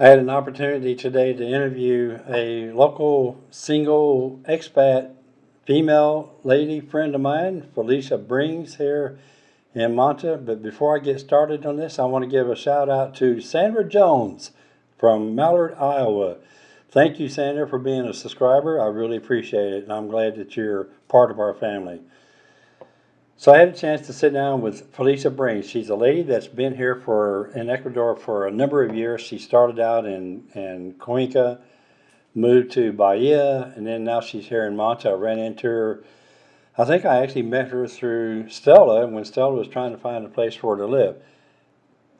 I had an opportunity today to interview a local single expat female lady friend of mine, Felicia Brings here in Manta. But before I get started on this, I want to give a shout out to Sandra Jones from Mallard, Iowa. Thank you, Sandra, for being a subscriber. I really appreciate it, and I'm glad that you're part of our family. So I had a chance to sit down with Felicia Brings. She's a lady that's been here for in Ecuador for a number of years. She started out in, in Cuenca, moved to Bahia, and then now she's here in Manta. I ran into her. I think I actually met her through Stella when Stella was trying to find a place for her to live.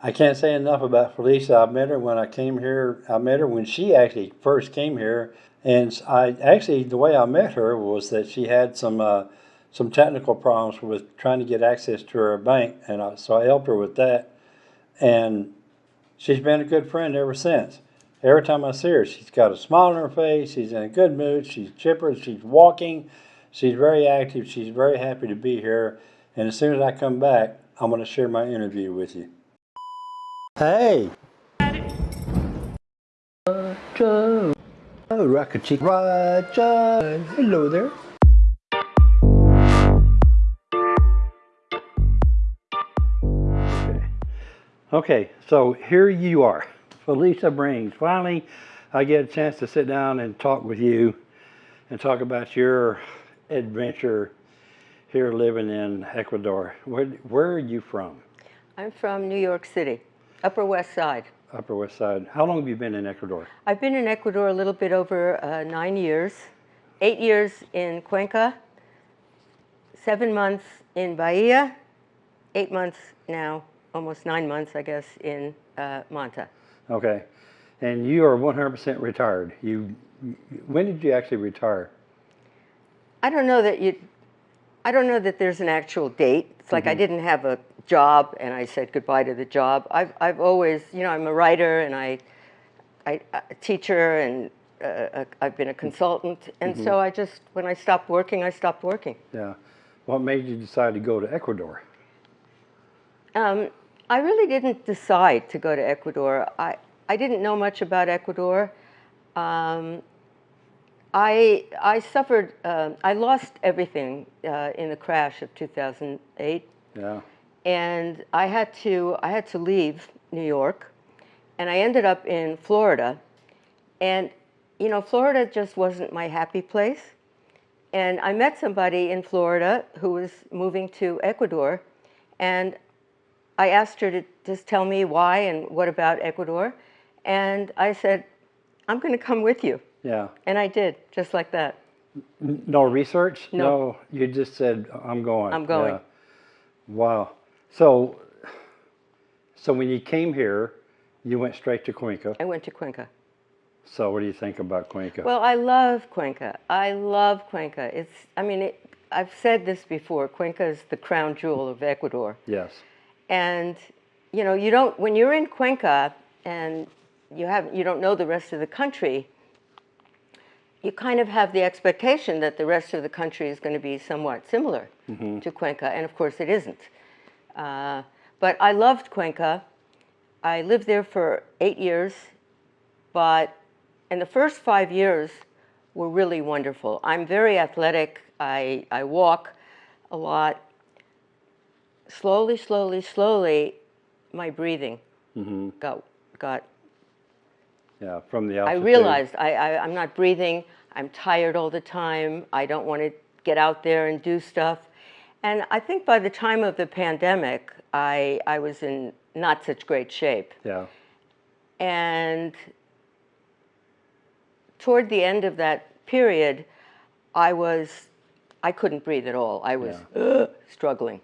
I can't say enough about Felicia. I met her when I came here. I met her when she actually first came here, and I actually the way I met her was that she had some uh, some technical problems with trying to get access to her bank, and I, so I helped her with that. And she's been a good friend ever since. Every time I see her, she's got a smile on her face. She's in a good mood. She's chipper. She's walking. She's very active. She's very happy to be here. And as soon as I come back, I'm going to share my interview with you. Hey. Roger. Oh, Rocket Chick. Roger. Hello there. Okay, so here you are, Felicia Brings. Finally, I get a chance to sit down and talk with you and talk about your adventure here living in Ecuador. Where, where are you from? I'm from New York City, Upper West Side. Upper West Side. How long have you been in Ecuador? I've been in Ecuador a little bit over uh, nine years, eight years in Cuenca, seven months in Bahia, eight months now, almost nine months, I guess, in uh, Manta. Okay. And you are 100% retired. You, when did you actually retire? I don't know that you, I don't know that there's an actual date. It's like I didn't have a job and I said goodbye to the job. I've, I've always, you know, I'm a writer and I, I, a teacher and uh, I've been a consultant. And so I just, when I stopped working, I stopped working. Yeah. What made you decide to go to Ecuador? Um, I really didn't decide to go to Ecuador. I, I didn't know much about Ecuador. Um, I, I suffered, uh, I lost everything uh, in the crash of 2008. Yeah. And I had to, I had to leave New York. And I ended up in Florida. And, you know, Florida just wasn't my happy place. And I met somebody in Florida who was moving to Ecuador. And I asked her to just tell me why and what about Ecuador. And I said, I'm going to come with you. Yeah. And I did, just like that. No research? No. You just said, I'm going. I'm going. Yeah. Wow. So, so when you came here, you went straight to Cuenca. I went to Cuenca. So what do you think about Cuenca? Well, I love Cuenca. I love Cuenca. It's, I mean, it, I've said this before. Cuenca is the crown jewel of Ecuador. yes. And, you know, you don't, when you're in Cuenca and you have, you don't know the rest of the country, you kind of have the expectation that the rest of the country is going to be somewhat similar to Cuenca, and of course it isn't. Uh, but I loved Cuenca. I lived there for eight years, but in the first five years were really wonderful. I'm very athletic. I, I walk a lot. Slowly, slowly, slowly, my breathing mm-hmm. got, got Yeah. From the I realized I, I, I'm not breathing. I'm tired all the time. I don't want to get out there and do stuff. And I think by the time of the pandemic, I, I was in not such great shape. Yeah. And toward the end of that period, I was, I couldn't breathe at all. I was "Ugh," struggling.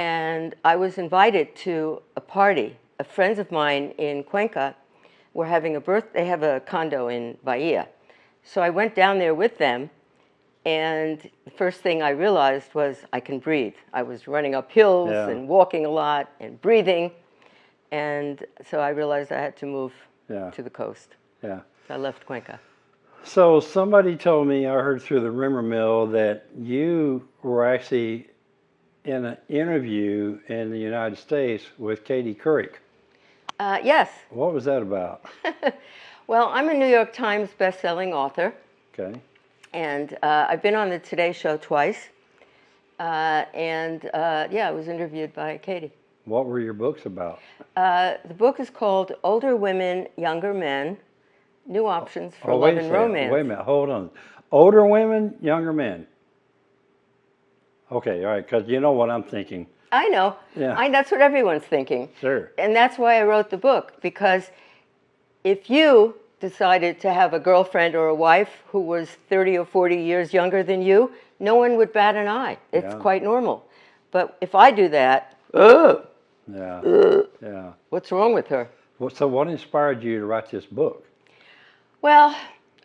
And I was invited to a party. A friends of mine in Cuenca were having a birth, they have a condo in Bahia. So I went down there with them. And the first thing I realized was I can breathe. I was running up hills Yeah. and walking a lot and breathing. And so I realized I had to move Yeah. to the coast. Yeah. So I left Cuenca. So somebody told me, I heard through the rumor mill, that you were actually in an interview in the United States with Katie Couric. Uh, yes. What was that about? Well, I'm a New York Times bestselling author, Okay. and uh, I've been on the Today Show twice. Uh, and uh, yeah, I was interviewed by Katie. What were your books about? Uh, the book is called Older Women, Younger Men New Options for Oh, Love wait a and. Romance. Wait a minute. Hold on. Older women, younger men. Okay, all right, because you know what I'm thinking. I know. Yeah. I, that's what everyone's thinking. Sure. And that's why I wrote the book, because if you decided to have a girlfriend or a wife who was 30 or 40 years younger than you, no one would bat an eye. It's Yeah. quite normal. But if I do that, ugh, Yeah. Ugh! Yeah. what's wrong with her? Well, so what inspired you to write this book? Well,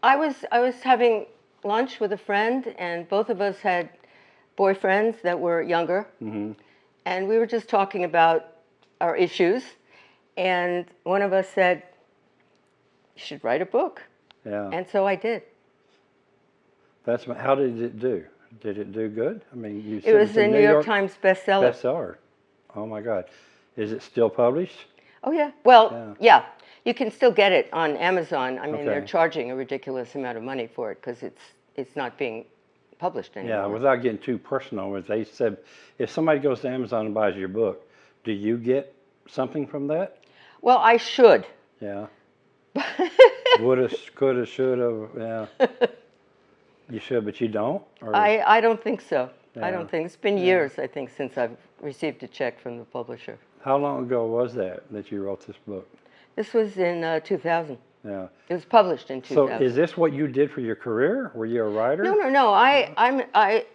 I was I was having lunch with a friend, and both of us had boyfriends that were younger, mm-hmm. and we were just talking about our issues. And one of us said, "You should write a book," Yeah. and so I did. That's how did it do? Did it do good? I mean, you It was a New York Times bestseller. bestseller. Oh my God. Is it still published? Oh yeah. Well, Yeah. yeah. You can still get it on Amazon. I mean, they're charging a ridiculous amount of money for it because it's it's not being published anymore. Yeah, without getting too personal, they said if somebody goes to Amazon and buys your book, do you get something from that? Well, I should. Yeah. Woulda, coulda, shoulda, yeah. You should, but you don't? Or- I, I don't think so. I don't think. It's been years, I think, since I've received a check from the publisher. How long ago was that that you wrote this book? This was in uh, 2000. Yeah. It was published in 2000. So is this what you did for your career? Were you a writer? no, no, no. I, I'm, I,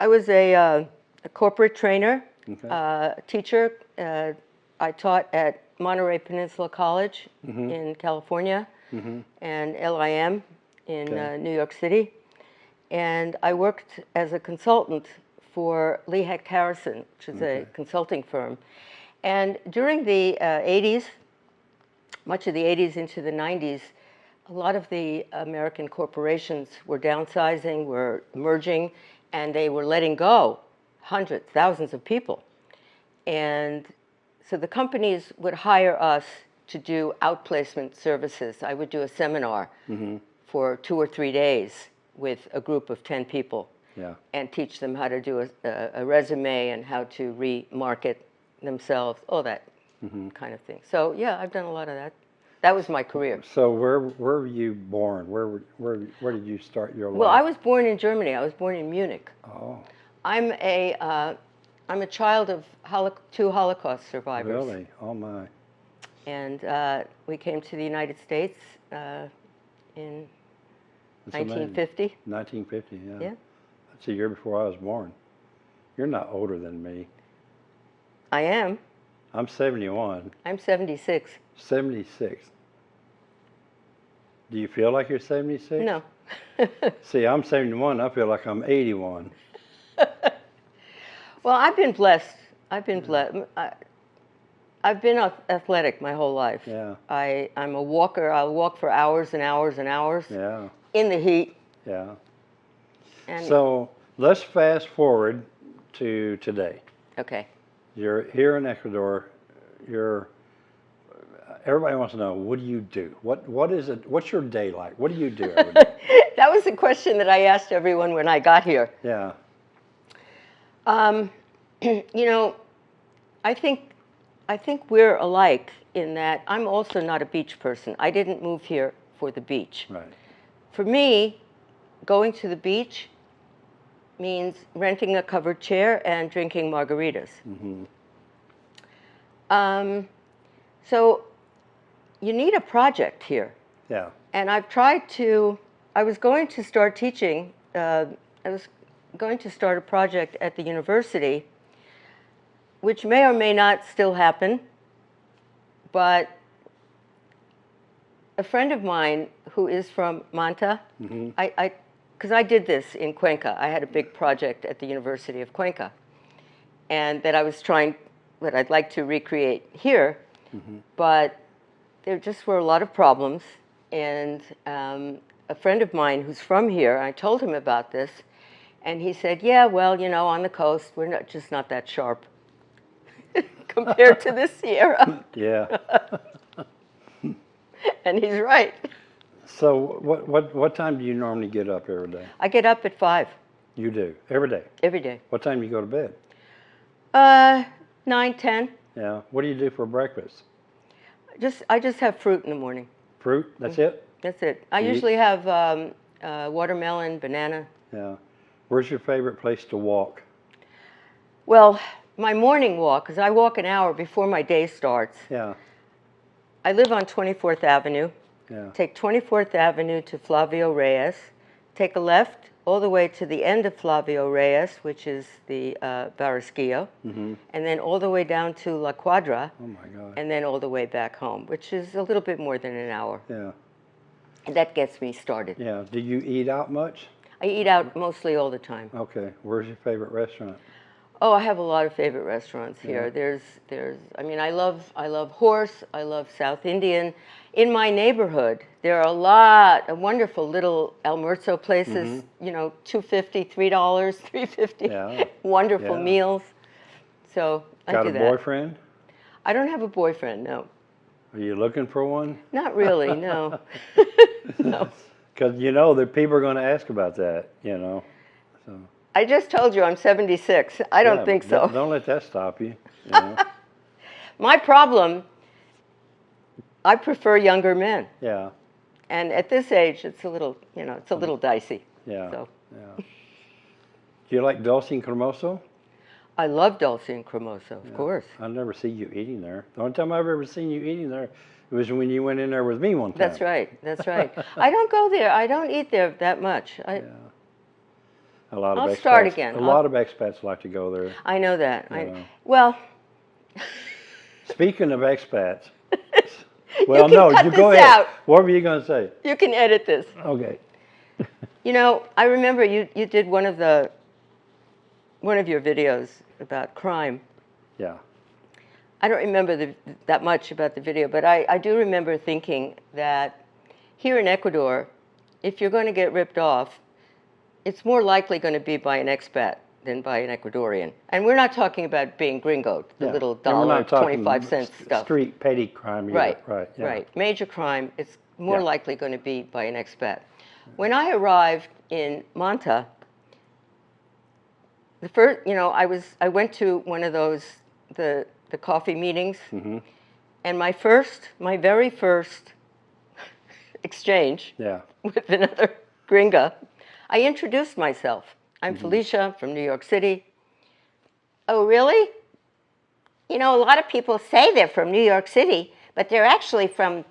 I was a, uh, a corporate trainer, Okay. uh, teacher. Uh, I taught at Monterey Peninsula College Mm-hmm. in California and LIM in Okay. uh, New York City. And I worked as a consultant for Lee Hecht Harrison, which is a consulting firm. And during the uh, 80s, much of the 80s into the 90s, a lot of the American corporations were downsizing, were merging, and they were letting go hundreds, thousands of people. And so the companies would hire us to do outplacement services. I would do a seminar mm-hmm. for two or three days with a group of 10 people Yeah. and teach them how to do a, a, a resume and how to remarket themselves, all that mm-hmm. kind of thing. So yeah, I've done a lot of that. That was my career. So where where were you born? Where where where did you start your life? Well, I was born in Germany. I was born in Munich. Oh, I'm a uh, I'm a child of holo- two Holocaust survivors, really? Oh my. and uh, we came to the United States uh, in That's amazing. 1950. 1950. Yeah. Yeah, That's a year before I was born. You're not older than me. I am. I'm 71. I'm 76. 76. Do you feel like you're 76? No. See, I'm 71. I feel like I'm 81. Well, I've been blessed. I've been blessed. I, I've been athletic my whole life. Yeah. I, I'm a walker. I'll walk for hours and hours and hours Yeah. in the heat. Yeah. And So let's fast forward to today. okay, You're here in Ecuador. You're. Everybody wants to know what do you do? What what is it? What's your day like? What do you do every day? that was the question that I asked everyone when I got here. yeah. Um, you know, I think I think we're alike in that I'm also not a beach person. I didn't move here for the beach. Right. For me, going to the beach means renting a covered chair and drinking margaritas. Um, so you need a project here. Yeah. And I've tried to, I was going to start teaching, uh, I was going to start a project at the university, which may or may not still happen, but a friend of mine who is from Manta, I, I, because I did this in Cuenca. I had a big project at the University of Cuenca, and that I was trying, that I'd like to recreate here, but there just were a lot of problems. And um, a friend of mine who's from here, I told him about this, and he said, "Yeah, well, you know, on the coast, we're not just not that sharp compared to the Sierra." Yeah. and he's right. So what, what, what time do you normally get up every day? I get up at five You do, every day? every day. What time do you go to bed? Uh, nine, ten. Yeah, what do you do for breakfast? Just I just have fruit in the morning. Fruit, that's it? That's it. I You eat- usually have um, uh, watermelon, banana. Yeah. Where's your favorite place to walk? Well, my morning walk, because I walk an hour before my day starts. Yeah, I live on 24th Avenue. Yeah, Take 24th Avenue to Flavio Reyes. Take a left all the way to the end of Flavio Reyes, which is the uh, Barbasquillo, mm-hmm. and then all the way down to La Cuadra, Oh my God, and then all the way back home, which is a little bit more than an hour. yeah, And that gets me started. yeah. Do you eat out much? I eat out mostly all the time. Okay, where's your favorite restaurant? Oh, I have a lot of favorite restaurants here. Yeah. There's, there's. I mean, I love, I love horse. I love South Indian. In my neighborhood, there are a lot of wonderful little El Almuerzo places. Mm-hmm. You know, two fifty, three dollars, three fifty. Yeah. Wonderful Yeah. meals. So I Got do a that. boyfriend? I don't have a boyfriend. No, Are you looking for one? not really. No. no. Because you know that people are going to ask about that, you know. So I just told you I'm 76. I don't yeah, think so. Don't, don't let that stop you. you know? My problem. I prefer younger men. yeah, And at this age, it's a little, you know, it's a mm. little dicey. yeah, So yeah. Do you like Dulce and Cremoso? I love Dulce and Cremoso, of course. I never see you eating there. The only time I've ever seen you eating there was when you went in there with me one time. That's right. That's right. I don't go there. I don't eat there that much. I, Yeah. A lot of I'll expats, start again. A I'll- lot of expats like to go there. I know that. I, Yeah. well, Speaking of expats, well, can no, you go ahead. out. What were you going to say? you can edit this. Okay. You know, I remember you, you did one of the one of your videos about crime. Yeah. I don't remember the, that much about the video, but I, I do remember thinking that here in Ecuador, if you're going to get ripped off, it's more likely going to be by an expat than by an Ecuadorian. And we're not talking about being gringo, the yeah. little dollar, 25 cent st- stuff. Street petty crime. Either. Right, Right. Yeah. right. Major crime, it's more Yeah. likely going to be by an expat. When I arrived in Manta, the first, you know, I was, I went to one of those, the, the coffee meetings, Mhm. and my first, my very first exchange Yeah. with another gringa, I introduced myself. I'm Mm-hmm. Felicia from New York City. Oh, really? You know, a lot of people say they're from New York City, but they're actually from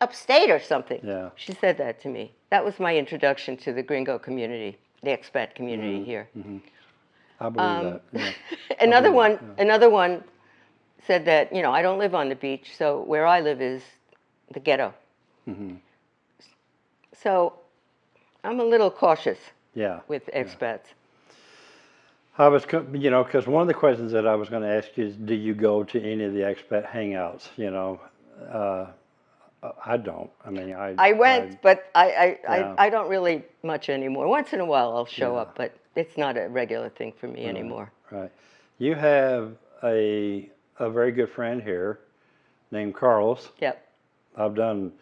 upstate or something. Yeah. She said that to me. That was my introduction to the gringo community, the expat community Mm-hmm. here. I believe Um, that. Yeah. another believe one, that, another one said that, you know, I don't live on the beach, so where I live is the ghetto. Mhm. So I'm a little cautious Yeah. with expats. I was, you know, because one of the questions that I was going to ask you is, do you go to any of the expat hangouts? You know, uh, I don't. I mean, I. I went, but I, I, Yeah. I, I don't really much anymore. Once in a while I'll show Yeah. up, but it's not a regular thing for me anymore. Right. You have a a very good friend here, named Carlos. Yep. I've done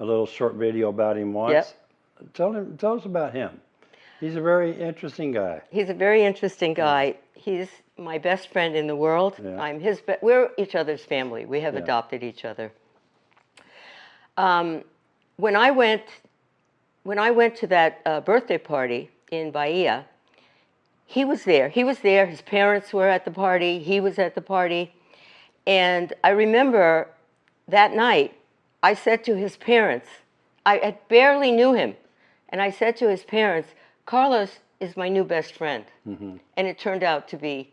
a little short video about him once. Yep. Tell him. Tell us about him. He's a very interesting guy. He's a very interesting guy. He's my best friend in the world. Yeah. I'm his. We're each other's family. We have Yeah. adopted each other. Um, when I went, when I went to that uh, birthday party in Bahia, he was there. He was there. His parents were at the party. He was at the party, and I remember that night. I said to his parents, I had barely knew him, and I said to his parents, "Carlos is my new best friend," mm-hmm. and it turned out to be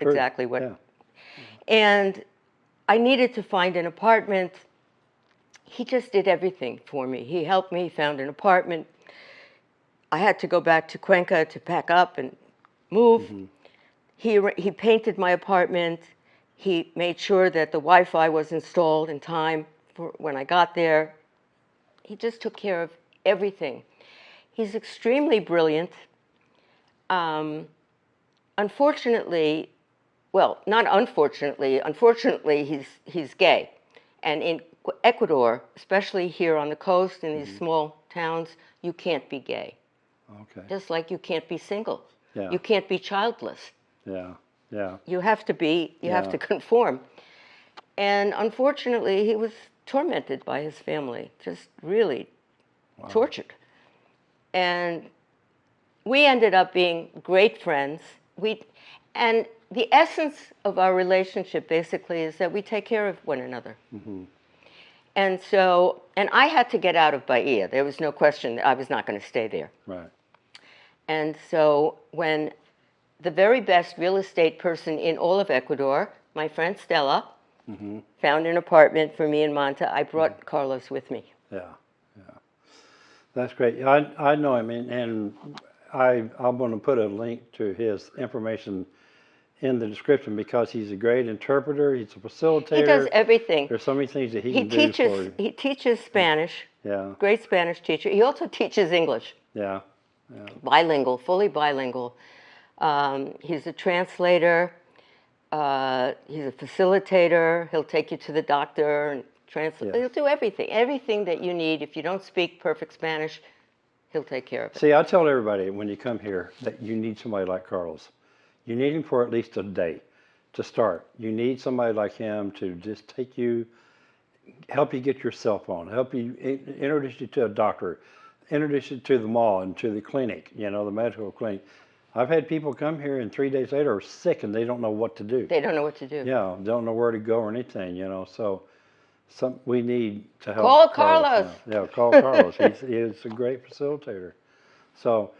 True. exactly what Yeah. and I needed to find an apartment. He just did everything for me. He helped me, found an apartment. I had to go back to Cuenca to pack up and move. Mm-hmm. He, he painted my apartment. He made sure that the Wi Fi was installed in time for when I got there. He just took care of everything. He's extremely brilliant. Um, unfortunately, well, not unfortunately, unfortunately, he's, he's gay. And in Ecuador, especially here on the coast in these small towns, you can't be gay. Okay. Just like you can't be single. Yeah. You can't be childless. Yeah. Yeah. You have to be, you have to conform. And unfortunately, he was tormented by his family, just really tortured. And we ended up being great friends. We, and the essence of our relationship basically is that we take care of one another. Mm-hmm. And so, and I had to get out of Bahia. There was no question that I was not going to stay there. Right. And so when the very best real estate person in all of Ecuador, my friend Stella, mm-hmm. found an apartment for me in Manta, I brought mm-hmm. Carlos with me. Yeah. That's great. I I know him, and, and I I'm going to put a link to his information in the description because he's a great interpreter. He's a facilitator. He does everything. There's so many things that he, He can do for teaches you. he teaches Spanish, Yeah. great Spanish teacher. He also teaches English, Yeah. bilingual, fully bilingual. Um, he's a translator. Uh, he's a facilitator. He'll take you to the doctor and translate. He'll do everything, everything that you need. If you don't speak perfect Spanish, he'll take care of it. See, I tell everybody when you come here that you need somebody like Carlos. You need him for at least a day to start. You need somebody like him to just take you, help you get your cell phone, help you introduce you to a doctor, introduce you to the mall and to the clinic, you know, the medical clinic. I've had people come here and three days later are sick and they don't know what to do. They don't know what to do. Yeah, don't know where to go or anything, you know. So, some we need to help. Call now. Carlos. Yeah, call Carlos. he's, he's a great facilitator. So,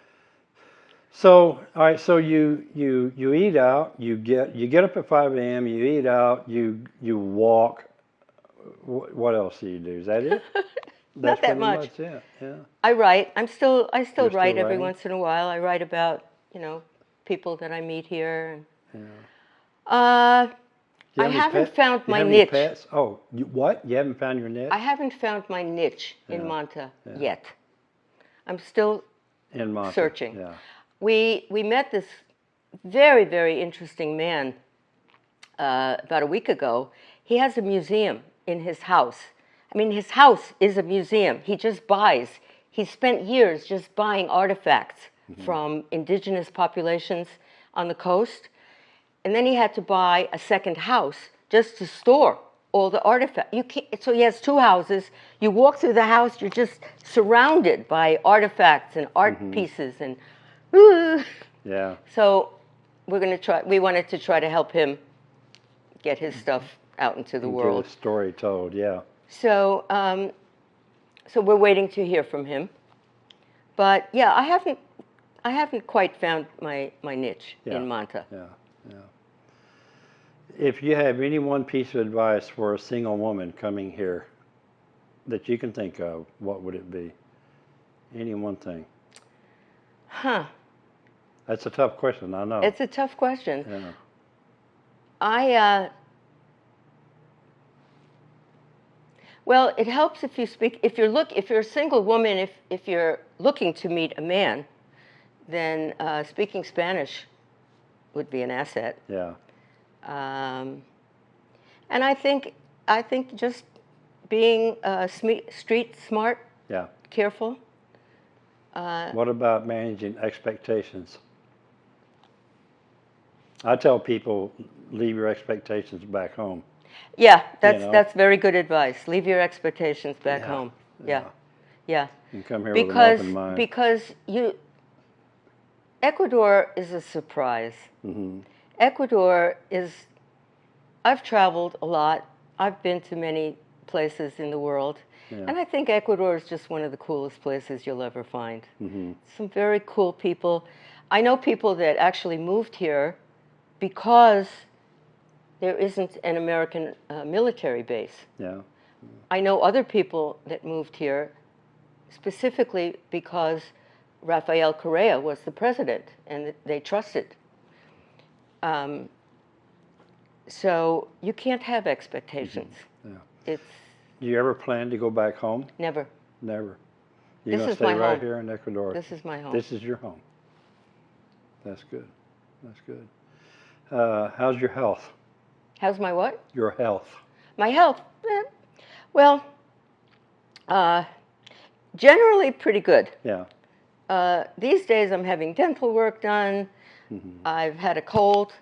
so all right. So you you you eat out. You get you get up at five a.m. You eat out. You you walk. What else do you do? Is that it? That's that pretty much. it. Yeah. I write. I'm still. I still You're still write every once in a while. I write about you know people that I meet here. And, Uh, You I haven't found you my niche. Pets? Oh, you, what? You haven't found your niche I haven't found my niche in Yeah, Manta yeah. yet. I'm still. in Manta? searching. Yeah. We we met this very very interesting man uh, about a week ago. He has a museum in his house. I mean, his house is a museum. He just buys. He spent years just buying artifacts from indigenous populations on the coast, and then he had to buy a second house just to store all the artifacts. You can't, so he has two houses. You walk through the house, you're just surrounded by artifacts and art pieces, and Yeah. so we're going to try. We wanted to try to help him get his stuff out into the Get world. a story told. Yeah. So, um, so we're waiting to hear from him. But yeah, I haven't, I haven't quite found my my niche Yeah. in Manta. Yeah, yeah. If you have any one piece of advice for a single woman coming here that you can think of, what would it be? Any one thing. Huh? That's a tough question, I know. It's a tough question. yeah. I, uh, well, it helps if you speak, if you're look, if you're a single woman, if, if you're looking to meet a man, then uh, speaking Spanish would be an asset. Yeah. Um, and I think, I think just being uh, street smart, Yeah. careful. Uh, What about managing expectations? I tell people leave your expectations back home. yeah, that's, know? that's very good advice. Leave your expectations back Yeah, home. Yeah, yeah. And come here with an open mind. because you Ecuador is a surprise. Mhm. Ecuador is I've traveled a lot. I've been to many places in the world. Yeah. And I think Ecuador is just one of the coolest places you'll ever find. Mhm. Some very cool people. I know people that actually moved here because there isn't an American uh, military base. Yeah. I know other people that moved here specifically because Rafael Correa was the president and they trusted. Um, so you can't have expectations. Yeah. It's Do you ever plan to go back home? never. Never. You're This gonna is stay my right home. here in Ecuador. This is my home. This is your home. That's good. That's good. Uh, how's your health? How's my what? Your health. My health. eh. Well, uh, generally pretty good. Yeah. Uh, these days, I'm having dental work done. I've had a cold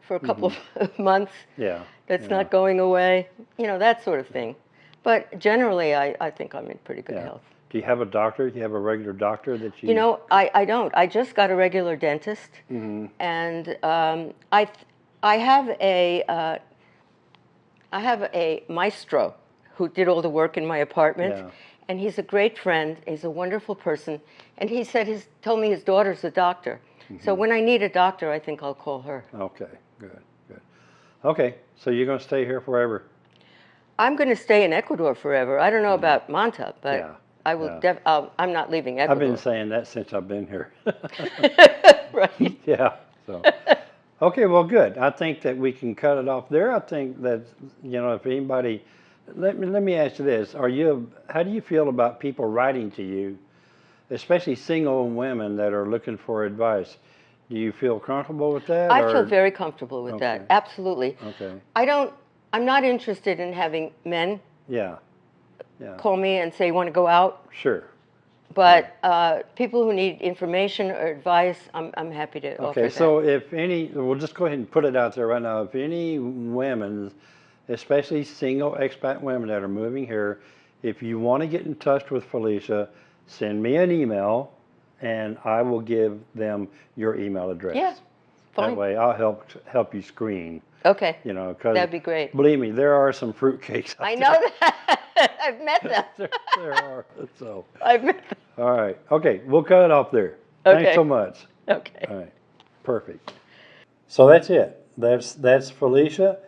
for a couple of months Yeah. that's yeah, not going away, you know, that sort of thing. But generally, I, I think I'm in pretty good Yeah. health. Do you have a doctor? Do you have a regular doctor that you? You know, I, I don't. I just got a regular dentist, Mm-hmm. and um, I I have a uh, I have a maestro who did all the work in my apartment, Yeah. And he's a great friend. He's a wonderful person, and he said his told me his daughter's a doctor. So Mm-hmm. when I need a doctor, I think I'll call her. Okay. Good. Good. Okay. So you're going to stay here forever? I'm going to stay in Ecuador forever. I don't know about Manta, but. Yeah, I will. yeah. I'm not leaving Ecuador. I've been saying that since I've been here. right. yeah. So. Okay. Well, good. I think that we can cut it off there. I think that you know if anybody, let me let me ask you this: Are you? How do you feel about people writing to you, especially single women that are looking for advice? Do you feel comfortable with that? I or- feel very comfortable with that. Absolutely. Okay. I don't. I'm not interested in having men Yeah. Yeah. call me and say, "You want to go out?" Sure. But uh, people who need information or advice, I'm, I'm happy to offer Okay, that. so if any, we'll just go ahead and put it out there right now. If any women, especially single expat women that are moving here, if you want to get in touch with Felicia, send me an email and I will give them your email address. Yeah, fine. That way I'll help help you screen, Okay, you know, because that'd be great. believe me, there are some fruitcakes out I there. know that. I've met them. there, there are. So, I've met them. all right. Okay, we'll cut it off there. Okay. Thanks so much. Okay. All right, perfect. So that's it. That's that's Felicia.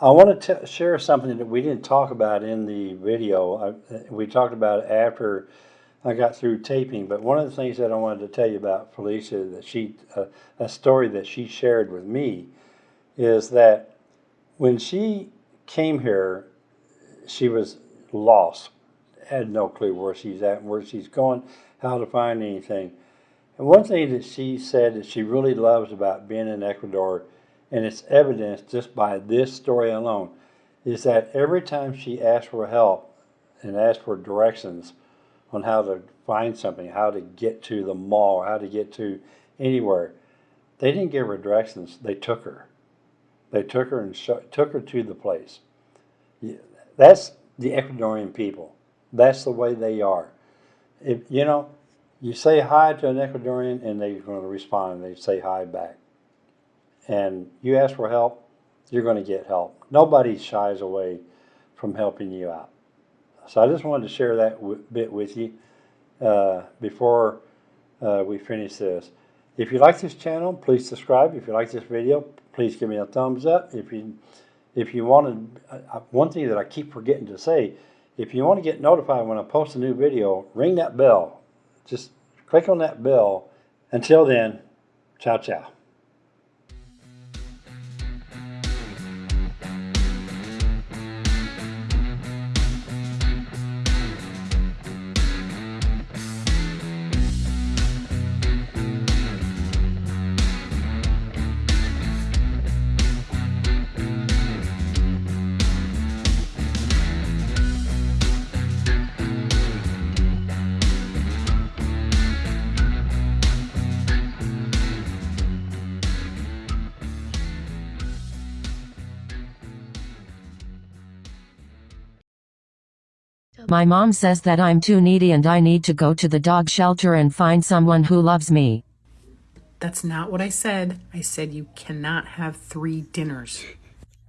I want to share something that we didn't talk about in the video. I, we talked about it after I got through taping. But one of the things that I wanted to tell you about Felicia that she uh, a story that she shared with me is that when she came here, she was lost, had no clue where she's at, where she's going, how to find anything. And one thing that she said that she really loves about being in Ecuador, and it's evidenced just by this story alone, is that every time she asked for help and asked for directions on how to find something, how to get to the mall, how to get to anywhere, they didn't give her directions. They took her. They took her and took her to the place. That's the Ecuadorian people. That's the way they are. If you know, you say hi to an Ecuadorian and they're going to respond. They say hi back. And you ask for help, you're going to get help. Nobody shies away from helping you out. So I just wanted to share that bit with you uh, before uh, we finish this. If you like this channel, please subscribe. If you like this video, please give me a thumbs up. If you if you want to, uh, one thing that I keep forgetting to say, if you want to get notified when I post a new video, ring that bell. Just click on that bell. Until then, ciao ciao. My mom says that I'm too needy and I need to go to the dog shelter and find someone who loves me. That's not what I said. I said you cannot have three dinners.